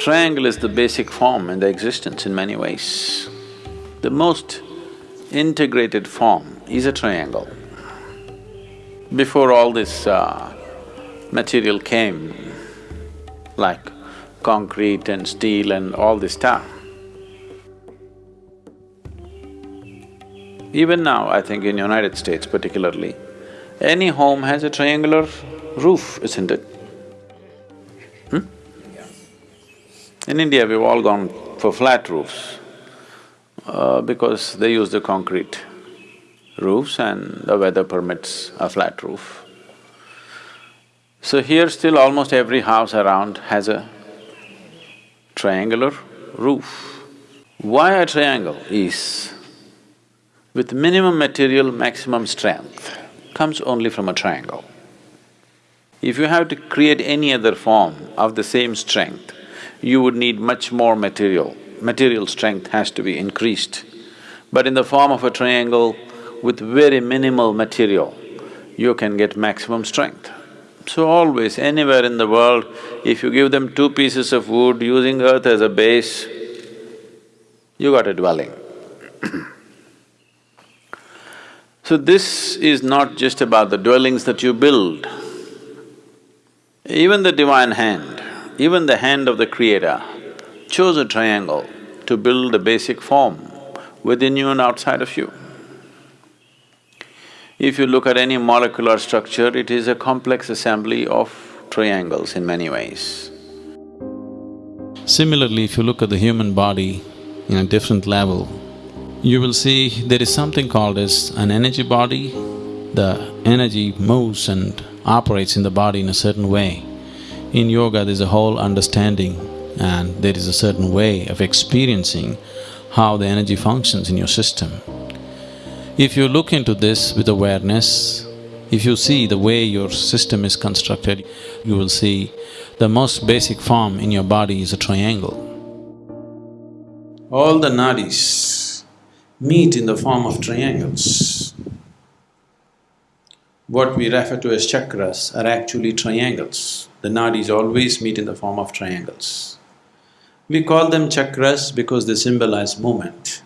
Triangle is the basic form in the existence in many ways. The most integrated form is a triangle. Before all this uh, material came, like concrete and steel and all this stuff, even now, I think in United States particularly, any home has a triangular roof, isn't it? In India, we've all gone for flat roofs uh, because they use the concrete roofs and the weather permits a flat roof. So here still almost every house around has a triangular roof. Why a triangle is, with minimum material, maximum strength, comes only from a triangle. If you have to create any other form of the same strength, you would need much more material. Material strength has to be increased. But in the form of a triangle, with very minimal material, you can get maximum strength. So always, anywhere in the world, if you give them two pieces of wood using earth as a base, you got a dwelling. so this is not just about the dwellings that you build. Even the divine hand, even the hand of the creator chose a triangle to build a basic form within you and outside of you. If you look at any molecular structure, it is a complex assembly of triangles in many ways. Similarly, if you look at the human body in a different level, you will see there is something called as an energy body. The energy moves and operates in the body in a certain way. In yoga, there's a whole understanding and there is a certain way of experiencing how the energy functions in your system. If you look into this with awareness, if you see the way your system is constructed, you will see the most basic form in your body is a triangle. All the nadis meet in the form of triangles. What we refer to as chakras are actually triangles. The nadis always meet in the form of triangles. We call them chakras because they symbolize movement.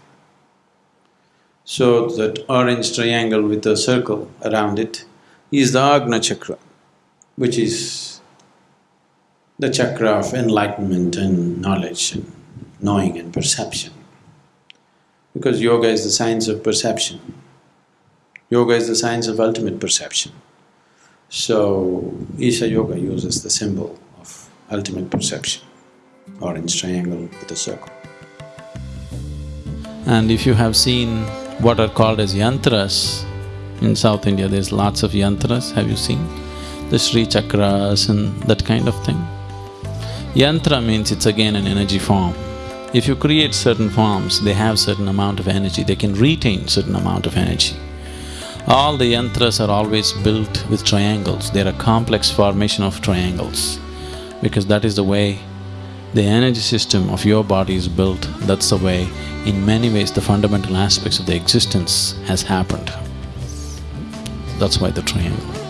So that orange triangle with a circle around it is the Agna chakra, which is the chakra of enlightenment and knowledge and knowing and perception. Because yoga is the science of perception. Yoga is the science of ultimate perception. So, Isha Yoga uses the symbol of ultimate perception, orange triangle with a circle. And if you have seen what are called as yantras. In South India, there's lots of yantras, have you seen? The Sri Chakras and that kind of thing. Yantra means it's again an energy form. If you create certain forms, they have certain amount of energy, they can retain certain amount of energy. All the yantras are always built with triangles, they're a complex formation of triangles because that is the way the energy system of your body is built, that's the way, in many ways, the fundamental aspects of the existence has happened. That's why the triangle.